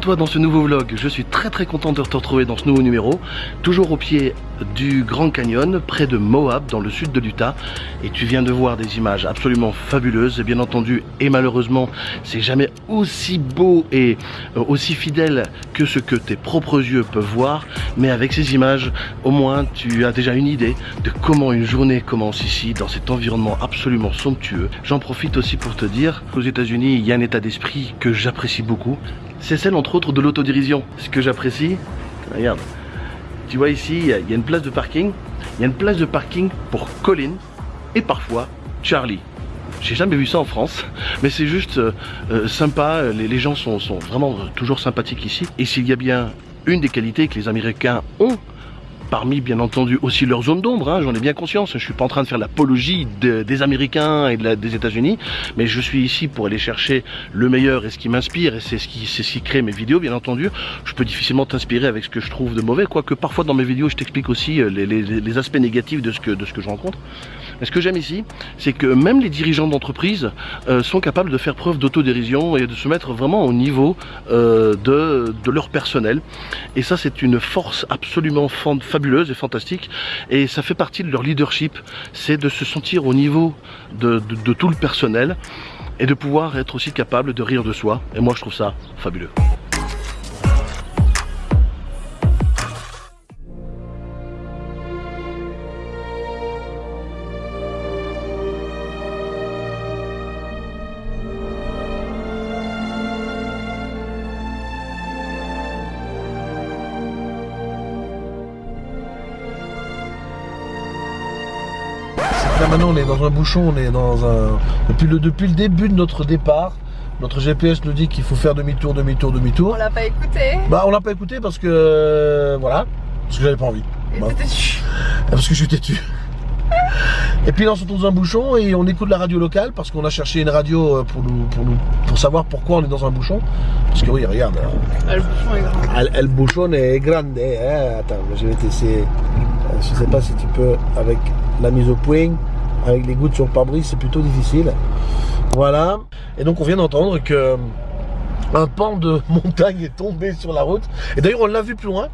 Toi dans ce nouveau vlog, je suis très très content de te retrouver dans ce nouveau numéro, toujours au pied du Grand Canyon, près de Moab, dans le sud de l'Utah, et tu viens de voir des images absolument fabuleuses, et bien entendu, et malheureusement, c'est jamais aussi beau et euh, aussi fidèle que ce que tes propres yeux peuvent voir, mais avec ces images, au moins tu as déjà une idée de comment une journée commence ici, dans cet environnement absolument somptueux. J'en profite aussi pour te dire qu'aux États-Unis, il y a un état d'esprit que j'apprécie beaucoup, c'est celle entre autres de l'autodérision. Ce que j'apprécie, regarde, tu vois ici, il y, a une place de parking, il y a une place de parking pour Colin et parfois Charlie. J'ai jamais vu ça en France, mais c'est juste euh, euh, sympa, les, gens sont, sont vraiment toujours sympathiques ici. Et s'il y a bien une des qualités que les Américains ont, parmi bien entendu aussi leur zone d'ombre, hein, j'en ai bien conscience, je suis pas en train de faire l'apologie des Américains et des États-Unis, mais je suis ici pour aller chercher le meilleur et ce qui m'inspire, et c'est ce qui, ce qui crée mes vidéos bien entendu. Je peux difficilement t'inspirer avec ce que je trouve de mauvais, quoique parfois dans mes vidéos je t'explique aussi euh, les, aspects négatifs de ce que, de ce que je rencontre. Mais ce que j'aime ici, c'est que même les dirigeants d'entreprise euh, sont capables de faire preuve d'autodérision et de se mettre vraiment au niveau euh, de, leur personnel. Et ça, c'est une force absolument fabuleuse et fantastique. Et ça fait partie de leur leadership, c'est de se sentir au niveau de tout le personnel et de pouvoir être aussi capable de rire de soi. Et moi, je trouve ça fabuleux. Maintenant on est dans un bouchon, on est dans un. Depuis le, depuis le début de notre départ, notre GPS nous dit qu'il faut faire demi-tour, demi-tour, demi-tour. On l'a pas écouté. Bah on l'a pas écouté parce que euh, voilà, parce que j'avais pas envie. Et bah. têtu. Parce que je suis têtu. Et puis là on se retrouve dans un bouchon et on écoute la radio locale parce qu'on a cherché une radio euh, pour nous, pour nous pour savoir pourquoi on est dans un bouchon. Parce que oui regarde. Ah, le bouchon est grand. Le, bouchon est grande. Hein. Attends, je vais t'essayer. Je sais pas si tu peux avec la mise au point avec les gouttes sur le pare-brise, c'est plutôt difficile. Voilà. Et donc on vient d'entendre que un pan de montagne est tombé sur la route. Et d'ailleurs on l'a vu plus loin.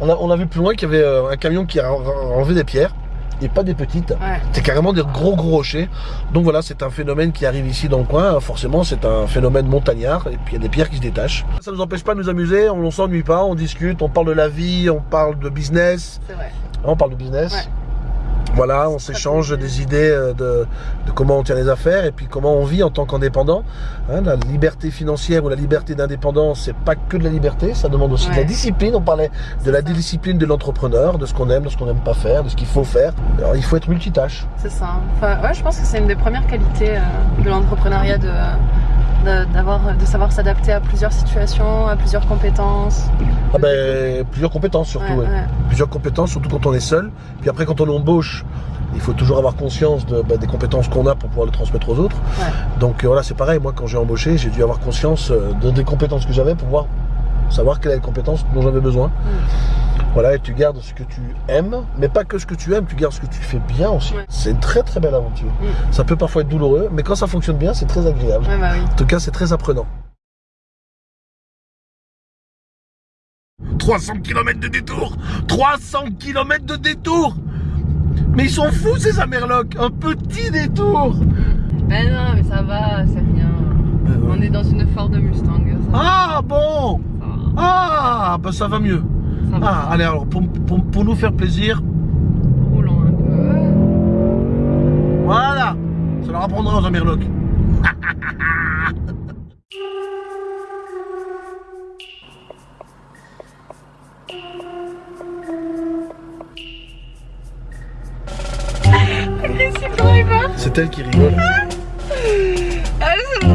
On, a, on a vu plus loin qu'il y avait euh, un camion qui a enlevé des pierres. Et pas des petites, c'est carrément des gros gros rochers. Donc voilà, c'est un phénomène qui arrive ici dans le coin. Forcément, c'est un phénomène montagnard. Et puis il y a des pierres qui se détachent. Ça ne nous empêche pas de nous amuser. On ne s'ennuie pas. On discute. On parle de la vie. On parle de business. C'est vrai. On parle de business. Voilà, on s'échange des idées euh, de, comment on tient les affaires et puis comment on vit en tant qu'indépendant. Hein, la liberté financière ou la liberté d'indépendance, c'est pas que de la liberté, ça demande aussi de la discipline. On parlait de la discipline de l'entrepreneur, de ce qu'on aime, de ce qu'on n'aime pas faire, de ce qu'il faut faire. Alors il faut être multitâche. C'est ça. Enfin, ouais, je pense que c'est une des premières qualités euh, de l'entrepreneuriat de de savoir s'adapter à plusieurs situations, à plusieurs compétences. Ah ben, plusieurs compétences surtout, plusieurs compétences surtout quand on est seul. Puis après quand on embauche, il faut toujours avoir conscience de, bah, des compétences qu'on a pour pouvoir les transmettre aux autres. Donc euh, voilà, c'est pareil. Moi, quand j'ai embauché, j'ai dû avoir conscience euh, de, des compétences que j'avais pour pouvoir savoir quelles compétences dont j'avais besoin. Mm. Voilà, et tu gardes ce que tu aimes, mais pas que ce que tu aimes, tu gardes ce que tu fais bien aussi. C'est une très très belle aventure. Mm. Ça peut parfois être douloureux, mais quand ça fonctionne bien, c'est très agréable. Bah en tout cas, c'est très apprenant. 300 km de détour 300 km de détour Mais ils sont fous ces Amerlocs Un petit détour Ben non, mais ça va, c'est rien. On est dans une Ford Mustang. Ah bon Ah, ben ça va mieux. Ah, allez, alors, pour, nous faire plaisir. Roulons un peu. Voilà Ça leur apprendra aux Amerlocs. C'est elle qui rigole. Ah, c'est.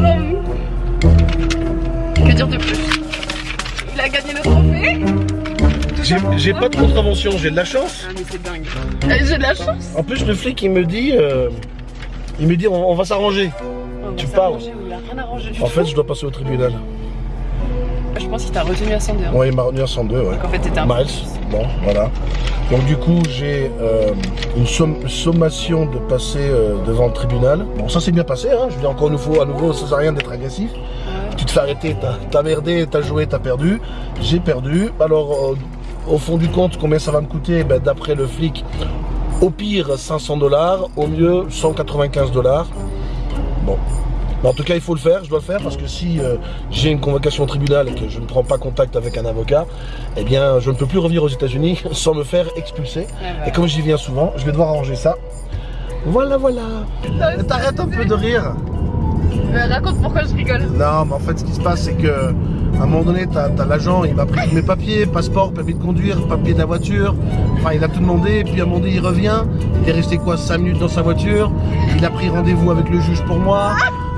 Que dire de plus? J'ai pas de contravention, j'ai de la chance. Ah mais c'est dingue. Euh, j'ai de la chance. En plus le flic il me dit, euh, il me dit on, va s'arranger. Tu parles. En fait je dois passer au tribunal. Je pense qu'il t'a retenu à 102. Hein. Ouais il m'a retenu à 102 ouais. Donc en fait t'étais un Miles. Bon voilà. Donc du coup j'ai euh, une sommation de passer devant le tribunal. Bon ça s'est bien passé hein. Je dis encore une fois à nouveau ça sert à rien d'être agressif. tu te fais arrêter, t'as merdé, t'as joué, t'as perdu. J'ai perdu. Alors, euh, au fond du compte, combien ça va me coûter ben, D'après le flic, au pire 500 dollars, au mieux 195 dollars. Bon. en tout cas, il faut le faire, je dois le faire parce que si euh, j'ai une convocation au tribunal et que je ne prends pas contact avec un avocat, eh bien, je ne peux plus revenir aux États-Unis sans me faire expulser. Et comme j'y viens souvent, je vais devoir arranger ça. Voilà, voilà. T'arrêtes un peu de rire. Raconte pourquoi je rigole. Non, mais en fait, ce qui se passe, c'est que à un moment donné, t'as as, l'agent, il m'a pris mes papiers, passeport, permis de conduire, papier de la voiture. Enfin, il a tout demandé, puis à un moment donné, il revient. Il est resté quoi, 5 minutes dans sa voiture. Il a pris rendez-vous avec le juge pour moi.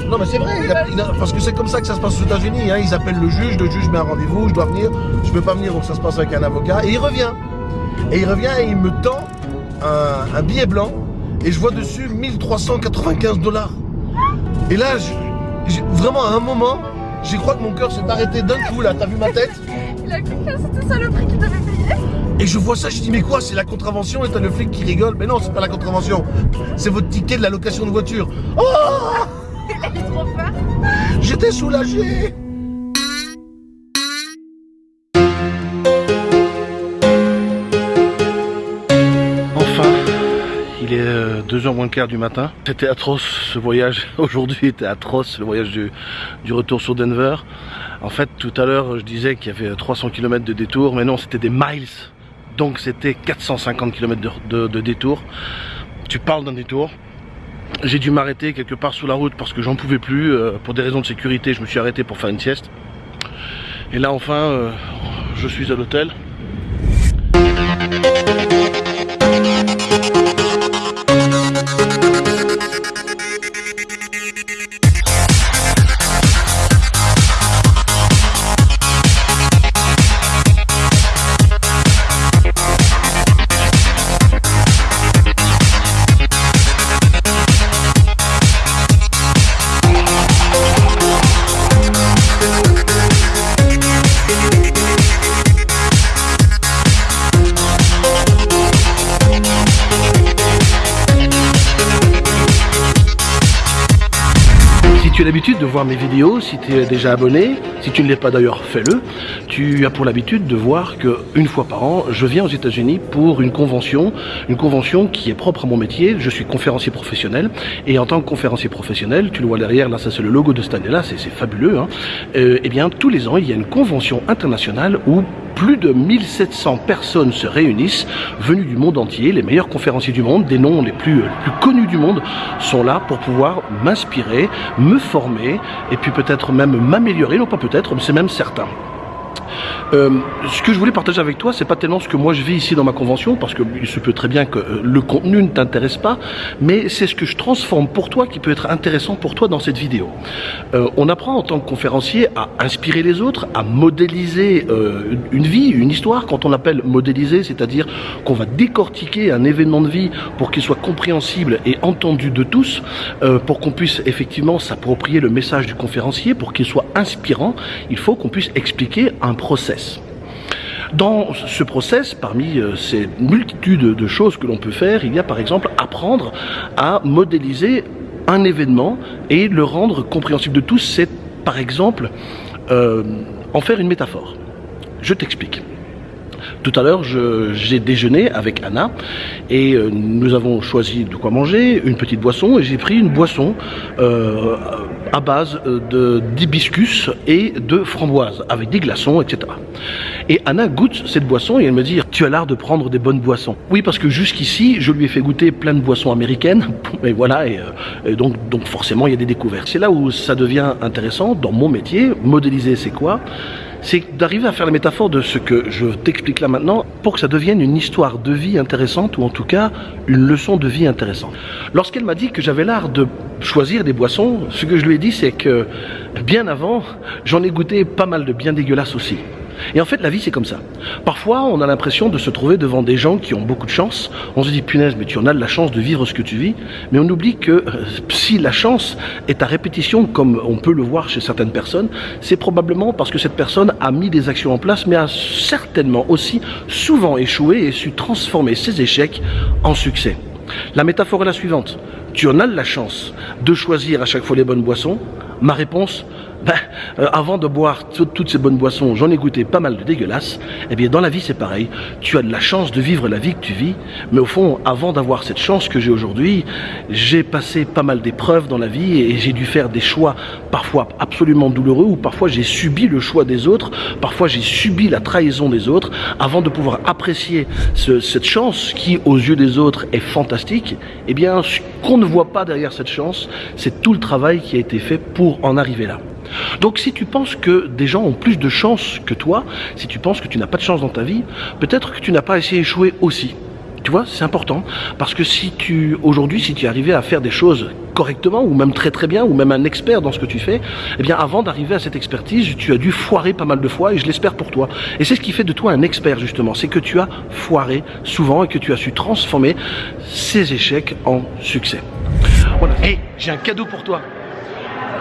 Non, mais c'est vrai, parce que c'est comme ça que ça se passe aux États-Unis. Hein. Ils appellent le juge, le juge met un rendez-vous, je dois venir, je peux pas venir, donc ça se passe avec un avocat. Et il revient. Et il revient et il me tend un, billet blanc et je vois dessus 1395 dollars. Et là, vraiment à un moment, J'y crois que mon cœur s'est arrêté d'un coup là, t'as vu ma tête Il a cru que c'était ça le prix qu'il devait payer. Et je vois ça, je dis mais quoi, c'est la contravention et t'as le flic qui rigole. Mais non, c'est pas la contravention, c'est votre ticket de la location de voiture. Oh Il a eu trop peur. J'étais soulagé 2h euh, moins le quart du matin. C'était atroce ce voyage. Aujourd'hui était atroce le voyage du, retour sur Denver. En fait, tout à l'heure, je disais qu'il y avait 300 km de détour, mais non, c'était des miles. Donc c'était 450 km de, de détour. Tu parles d'un détour. J'ai dû m'arrêter quelque part sous la route parce que j'en pouvais plus. Euh, pour des raisons de sécurité, je me suis arrêté pour faire une sieste. Et là, enfin, euh, je suis à l'hôtel. As l'habitude de voir mes vidéos, si tu es déjà abonné, si tu ne l'es pas d'ailleurs, fais-le. Tu as pour l'habitude de voir qu'une fois par an, je viens aux États-Unis pour une convention, une convention qui est propre à mon métier. Je suis conférencier professionnel et en tant que conférencier professionnel, tu le vois derrière, là, ça c'est le logo de cette année-là, c'est fabuleux. Hein. Euh, eh bien, tous les ans, il y a une convention internationale où plus de 1700 personnes se réunissent, venues du monde entier, les meilleurs conférenciers du monde, des noms les plus, plus connus du monde, sont là pour pouvoir m'inspirer, me et puis peut-être même m'améliorer, non pas peut-être, mais c'est même certain. Euh, ce que je voulais partager avec toi, c'est pas tellement ce que moi je vis ici dans ma convention, parce qu'il se peut très bien que euh, le contenu ne t'intéresse pas, mais c'est ce que je transforme pour toi qui peut être intéressant pour toi dans cette vidéo. Euh, on apprend en tant que conférencier à inspirer les autres, à modéliser une vie, une histoire. Quand on appelle modéliser, c'est-à-dire qu'on va décortiquer un événement de vie pour qu'il soit compréhensible et entendu de tous, pour qu'on puisse effectivement s'approprier le message du conférencier, pour qu'il soit inspirant, il faut qu'on puisse expliquer un Dans ce process, parmi euh, ces multitudes de choses que l'on peut faire, il y a par exemple apprendre à modéliser un événement et le rendre compréhensible de tous. C'est par exemple euh, en faire une métaphore. Je t'explique. Tout à l'heure, j'ai déjeuné avec Anna et euh, nous avons choisi de quoi manger, une petite boisson et j'ai pris une boisson euh, à base euh, d'hibiscus et de framboise avec des glaçons, etc. Et Anna goûte cette boisson et elle me dit Tu as l'art de prendre des bonnes boissons. Oui, parce que jusqu'ici, je lui ai fait goûter plein de boissons américaines. Et voilà, et, donc, donc forcément, il y a des découvertes. C'est là où ça devient intéressant dans mon métier. Modéliser, c'est quoi? C'est d'arriver à faire la métaphore de ce que je t'explique là maintenant pour que ça devienne une histoire de vie intéressante ou en tout cas une leçon de vie intéressante. Lorsqu'elle m'a dit que j'avais l'art de choisir des boissons, ce que je lui ai dit c'est que bien avant, j'en ai goûté pas mal de bien dégueulasses aussi. Et en fait, la vie, c'est comme ça. Parfois, on a l'impression de se trouver devant des gens qui ont beaucoup de chance. On se dit, punaise, mais tu en as de la chance de vivre ce que tu vis. Mais on oublie que euh, si la chance est à répétition, comme on peut le voir chez certaines personnes, c'est probablement parce que cette personne a mis des actions en place, mais a certainement aussi souvent échoué et su transformer ses échecs en succès. La métaphore est la suivante. Tu en as de la chance de choisir à chaque fois les bonnes boissons. Ma réponse ben, euh, avant de boire tout- toutes ces bonnes boissons, j'en ai goûté pas mal de dégueulasses. Eh bien, dans la vie, c'est pareil. Tu as de la chance de vivre la vie que tu vis, mais au fond, avant d'avoir cette chance que j'ai aujourd'hui, j'ai passé pas mal d'épreuves dans la vie et j'ai dû faire des choix parfois absolument douloureux ou parfois j'ai subi le choix des autres, parfois j'ai subi la trahison des autres avant de pouvoir apprécier ce- cette chance qui, aux yeux des autres, est fantastique. Eh bien, ce qu'on ne voit pas derrière cette chance, c'est tout le travail qui a été fait pour en arriver là. Donc si tu penses que des gens ont plus de chance que toi, si tu penses que tu n'as pas de chance dans ta vie, peut-être que tu n'as pas assez échoué aussi. Tu vois, c'est important parce que si tu aujourd'hui, si tu arrivais à faire des choses correctement ou même très très bien ou même un expert dans ce que tu fais, eh bien avant d'arriver à cette expertise, tu as dû foirer pas mal de fois et je l'espère pour toi. Et c'est ce qui fait de toi un expert justement, c'est que tu as foiré souvent et que tu as su transformer ces échecs en succès. Voilà. Et j'ai un cadeau pour toi.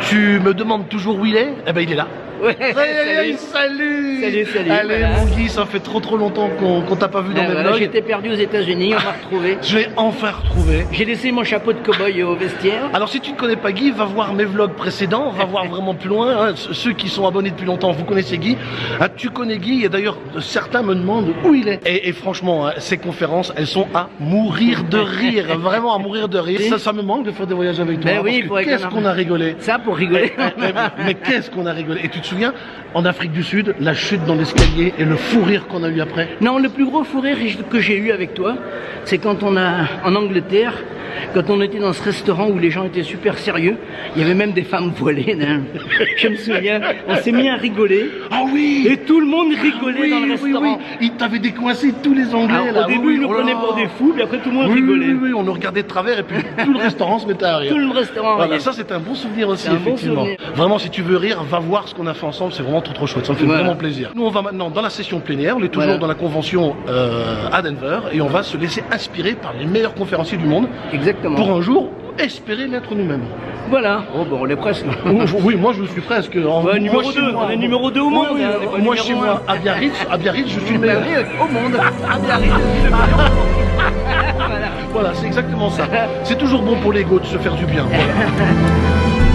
Tu me demandes toujours où il est? Eh ben il est là. Ouais, salut. salut Salut, salut, Allez voilà. mon Guy, ça fait trop trop longtemps qu'on qu'on t'a pas vu dans Ah, mes voilà, vlogs. J'étais perdu aux États-Unis, on m'a retrouvé. Je l'ai enfin retrouvé. J'ai laissé mon chapeau de cow-boy au vestiaire. Alors si tu ne connais pas Guy, va voir mes vlogs précédents, va voir vraiment plus loin. hein. Ce- Ceux qui sont abonnés depuis longtemps, vous connaissez Guy. Ah, tu connais Guy et d'ailleurs certains me demandent où il est. Et, et franchement, hein, ces conférences, elles sont à mourir de rire, vraiment à mourir de rire. Ça, ça me manque de faire des voyages avec toi. Ben oui, qu'est-ce qu'on a rigolé. Ça pour rigoler. Eh, mais, mais qu'est-ce qu'on a rigolé Et tu te souviens, en Afrique du Sud, la chute dans l'escalier et le fou rire qu'on a eu après. Non, le plus gros fou rire que j'ai eu avec toi, c'est quand on a, en Angleterre, quand on était dans ce restaurant où les gens étaient super sérieux, il y avait même des femmes voilées. hein. Je me souviens, on s'est mis à rigoler. Ah oui Et tout le monde rigolait oui, dans le oui, restaurant. oui. Ils t'avaient décoincé tous les Anglais. Alors, là. au début, Oui, ils nous oh prenaient pour des fous, puis après tout le monde Oui, rigolait. Oui, oui, on nous regardait de travers et puis tout le restaurant se mettait à rire. Tout le restaurant Voilà, ça c'est un bon souvenir aussi, bon effectivement. souvenir. Vraiment, si tu veux rire, va voir ce qu'on a fait ensemble, c'est vraiment trop trop chouette, ça me fait Voilà. vraiment plaisir. Nous, on va maintenant dans la session plénière, on est toujours Voilà. dans la convention euh, à Denver et on va se laisser inspirer par les meilleurs conférenciers du monde Exactement. pour un jour espérer l'être nous-mêmes. Voilà. Oh, bon, on est presque. oui, moi je suis presque. En- Ouais, numéro moi, chez deux, moi, on est numéro deux au monde, Oui, oui, hein, moi chez moi, à Biarritz, à Biarritz, je suis le meilleur. au monde. Le meilleur. Voilà. Voilà, c'est exactement ça. C'est toujours bon pour l'ego de se faire du bien. Voilà.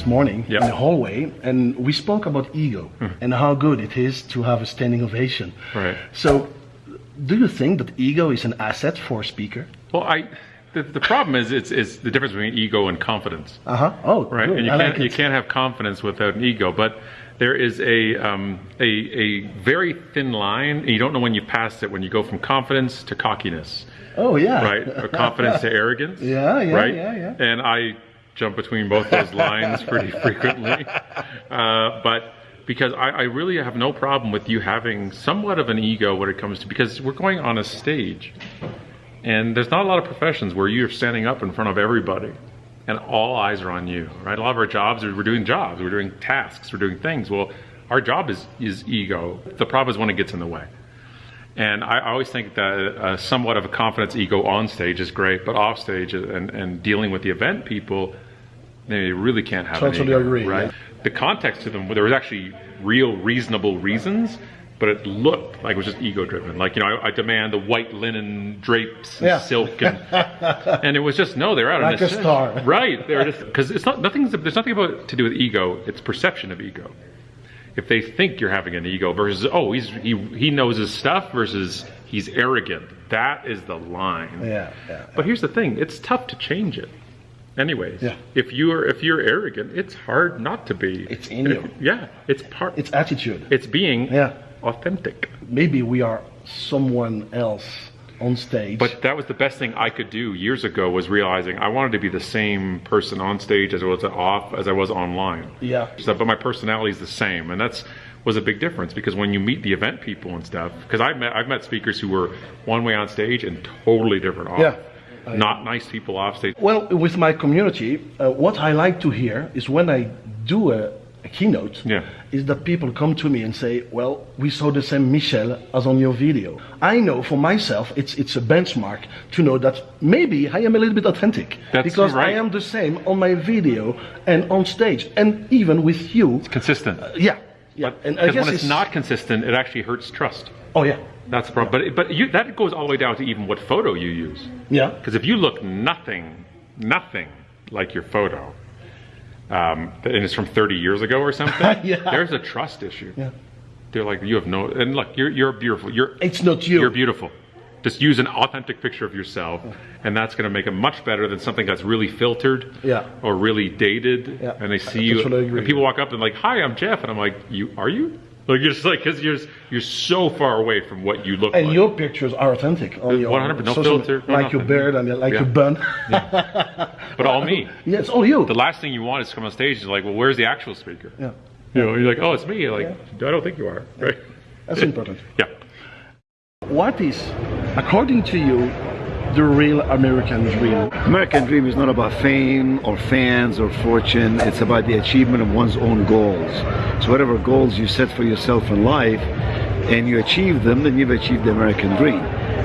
this morning Yeah. in the hallway and we spoke about ego and how good it is to have a standing ovation. Right. So, do you think that ego is an asset for a speaker? Well, I the, the problem is it's, it's the difference between ego and confidence, Uh huh. Oh, right? good. And you I can't like you can't have confidence without an ego, but there is a um, a a very thin line. And you don't know when you pass it when you go from confidence to cockiness, Oh yeah. right? or confidence to arrogance. Yeah, yeah, right? yeah, yeah. And I jump between both those lines pretty frequently, uh, but. Because I, I really have no problem with you having somewhat of an ego when it comes to because we're going on a stage, and there's not a lot of professions where you're standing up in front of everybody and all eyes are on you, right? A lot of our jobs are we're doing jobs, we're doing tasks, we're doing things. Well, our job is is ego. The problem is when it gets in the way. And I I always think that uh, somewhat of a confidence ego on stage is great, but off stage and, and dealing with the event people, they really can't have Totally ego, agree, right? yeah. The context to them, there was actually real, reasonable reasons, but it looked like it was just ego driven. Like, you know, I, I demand the white linen drapes and Yeah. silk, and, and it was just no, they're out Like on a star. right? They're just because it's not nothing's there's nothing about to do with ego. It's perception of ego. If they think you're having an ego versus oh he's he he knows his stuff versus he's arrogant. That is the line. Yeah, yeah. But here's the thing: it's tough to change it. Anyways, Yeah. if you're if you're arrogant, it's hard not to be. It's in you. Yeah, it's part. It's attitude. it's being Yeah. authentic. Maybe we are someone else on stage. But that was the best thing I could do years ago was realizing I wanted to be the same person on stage as I was off as I was online. Yeah. So, but my personality is the same, and that's was a big difference because when you meet the event people and stuff, because I've met I've met speakers who were one way on stage and totally different off. Yeah. not nice people off stage. Well, with my community, uh, what I like to hear is when I do a keynote, Yeah. is that people come to me and say, "Well, we saw the same Michel as on your video." I know for myself, it's it's a benchmark to know that maybe I am a little bit authentic That's because I am the same on my video and on stage, and even with you. Consistent. Uh, yeah, yeah. But and I because guess when it's, not consistent, it actually hurts trust. Oh yeah, That's the problem. But but you, that goes all the way down to even what photo you use. yeah. Because if you look nothing, nothing like your photo, um, and it's from 30 years ago or something, Yeah. there's a trust issue. Yeah. They're like, you have no, and look, you're, you're beautiful. You're, It's not you. You're beautiful. Just use an authentic picture of yourself, and that's going to make it much better than something that's really filtered Yeah. or really dated. Yeah. And they see I you, and people walk up and like, "Hi, I'm Jeff," and I'm like, "You are you?" Like you're just like because you're you're so far away from what you look And like. your pictures are authentic. Uh, on your 100%, no social- filter, no like your nothing. beard and like Yeah. your bun. but all me. yeah, it's all you. The last thing you want is to come on stage and like, well, where's the actual speaker? Yeah, You know, you're like, oh, it's me. You're like, I don't think you are. Right? that's important. Yeah. What is, according to you, the real American dream? American dream is not about fame or fans or fortune. It's about the achievement of one's own goals. So whatever goals you set for yourself in life and you achieve them, then you've achieved the American dream.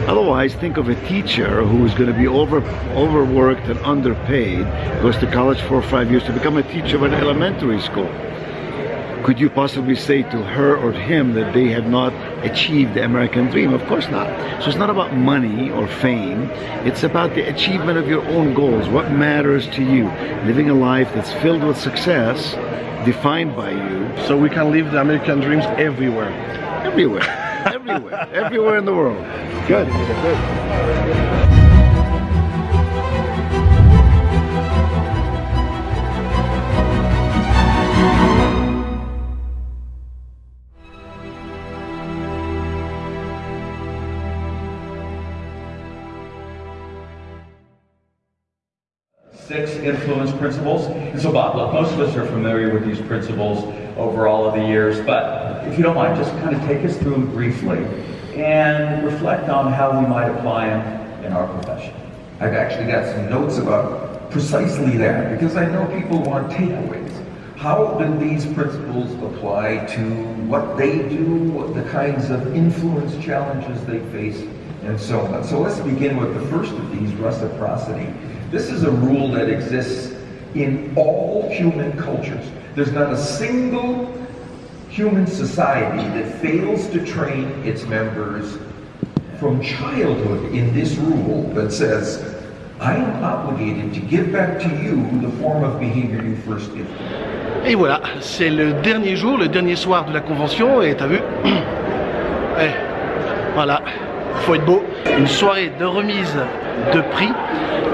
Otherwise, think of a teacher who is going to be over overworked and underpaid, goes to college for five years to become a teacher of an elementary school. Could you possibly say to her or him that they have not achieved the American dream? Of course not. So it's not about money or fame. It's about the achievement of your own goals. What matters to you? Living a life that's filled with success, defined by you, So we can live the American dreams everywhere. everywhere, everywhere, everywhere in the world. Good. Good. six influence principles. And so, Bob, look, most of us are familiar with these principles over all of the years, but if you don't mind, just kind of take us through them briefly and reflect on how we might apply them in our profession. I've actually got some notes about precisely that because I know people want takeaways. How do these principles apply to what they do, the kinds of influence challenges they face, and so on? So let's begin with the first of these, reciprocity. This is a rule that exists in all human cultures. There's not a single human society that fails to train its members from childhood in this rule that says, I am obligated to give back to you the form of behavior you first me. Et voilà, c'est le dernier jour, le dernier soir de la convention, et t'as vu? Eh, Voilà, faut être beau. Une soirée de remise de prix,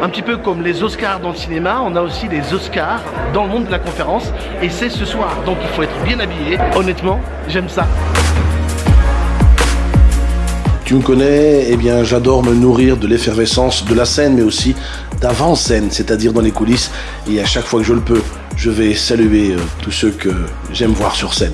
un petit peu comme les Oscars dans le cinéma, on a aussi des Oscars dans le monde de la conférence, et c'est ce soir, donc il faut être bien habillé. Honnêtement, j'aime ça. Tu me connais, eh bien j'adore me nourrir de l'effervescence de la scène, mais aussi d'avant-scène, c'est-à-dire dans les coulisses. Et à chaque fois que je le peux, je vais saluer euh, tous ceux que j'aime voir sur scène.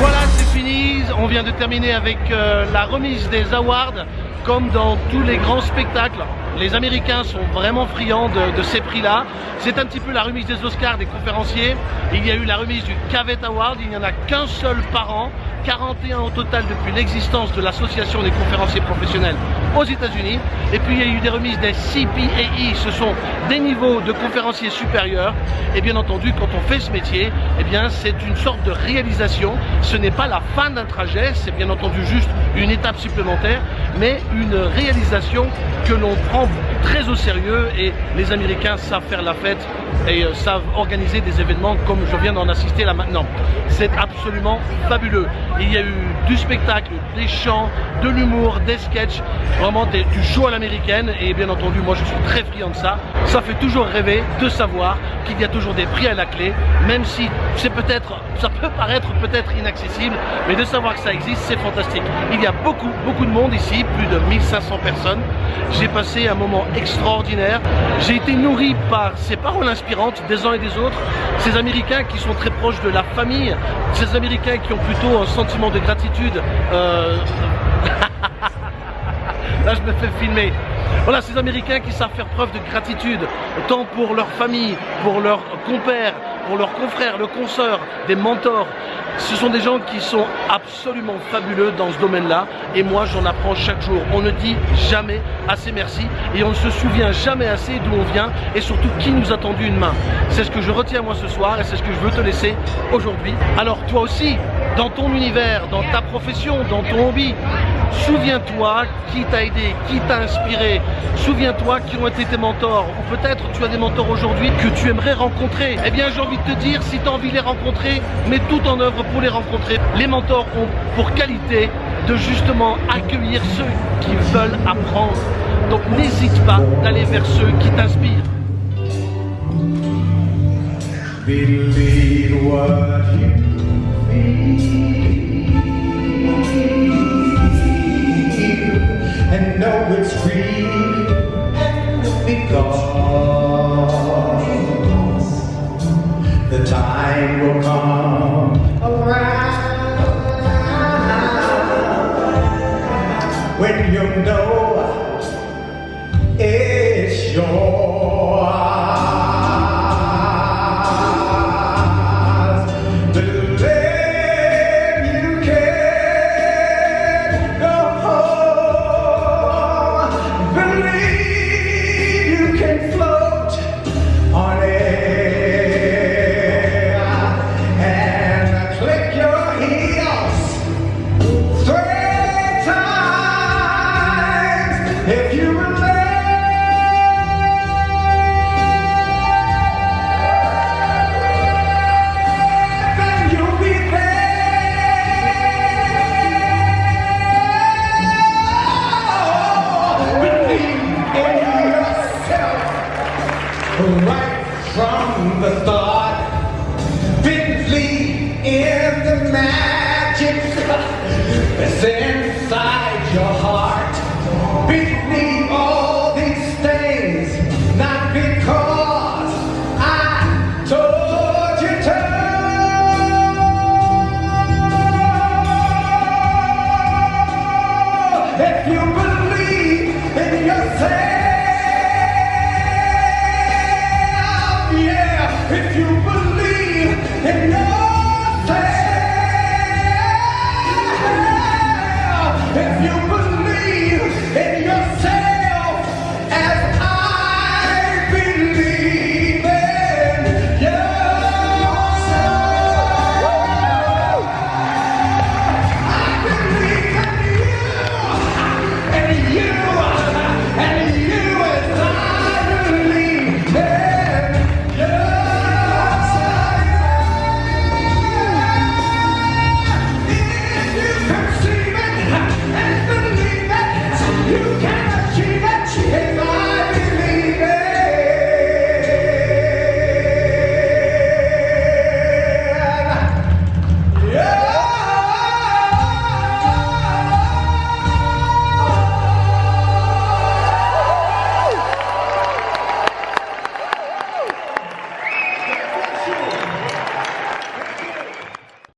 Voilà, c'est fini. On vient de terminer avec euh, la remise des awards. Comme dans tous les grands spectacles, les Américains sont vraiment friands de, ces prix-là. C'est un petit peu la remise des Oscars des conférenciers. Il y a eu la remise du Cavett Award. Il n'y en a qu'un seul par an. 41 au total depuis l'existence de l'association des conférenciers professionnels aux États-Unis. Et puis il y a eu des remises des CPAE, ce sont des niveaux de conférenciers supérieurs. Et bien entendu, quand on fait ce métier, eh c'est une sorte de réalisation. Ce n'est pas la fin d'un trajet, c'est bien entendu juste une étape supplémentaire, mais une réalisation que l'on prend très au sérieux. Et les Américains savent faire la fête et euh, savent organiser des événements comme je viens d'en assister là maintenant. C'est absolument fabuleux. Il y a eu du spectacle, des chants, de l'humour, des sketchs, vraiment des- du show à l'américaine et bien entendu moi je suis très friand de ça. Ça fait toujours rêver de savoir qu'il y a toujours des prix à la clé, même si c'est peut-être, ça peut paraître peut-être inaccessible, mais de savoir que ça existe c'est fantastique. Il y a beaucoup, beaucoup de monde ici, plus de 1500 personnes. J'ai passé un moment extraordinaire. J'ai été nourri par ces paroles des uns et des autres, ces Américains qui sont très proches de la famille, ces Américains qui ont plutôt un sentiment de gratitude. euh, Là, je me fais filmer. Voilà, ces Américains qui savent faire preuve de gratitude, tant pour leur famille, pour leurs compères, pour leurs confrères, leurs consoeurs, des mentors. Ce sont des gens qui sont absolument fabuleux dans ce domaine-là et moi j'en apprends chaque jour. On ne dit jamais assez merci et on ne se souvient jamais assez d'où on vient et surtout qui nous a tendu une main. C'est ce que je retiens moi ce soir et c'est ce que je veux te laisser aujourd'hui. Alors toi aussi, dans ton univers, dans ta profession, dans ton hobby, Souviens-toi qui t'a aidé, qui t'a inspiré. Souviens-toi qui ont été tes mentors. Ou peut-être tu as des mentors aujourd'hui que tu aimerais rencontrer. Eh bien, j'ai envie de te dire, si tu as envie de les rencontrer, mets tout en œuvre pour les rencontrer. Les mentors ont pour qualité de justement accueillir ceux qui veulent apprendre. Donc n'hésite pas d'aller vers ceux qui t'inspirent. And know it's real because the time will come around when you know the magic that's inside your heart.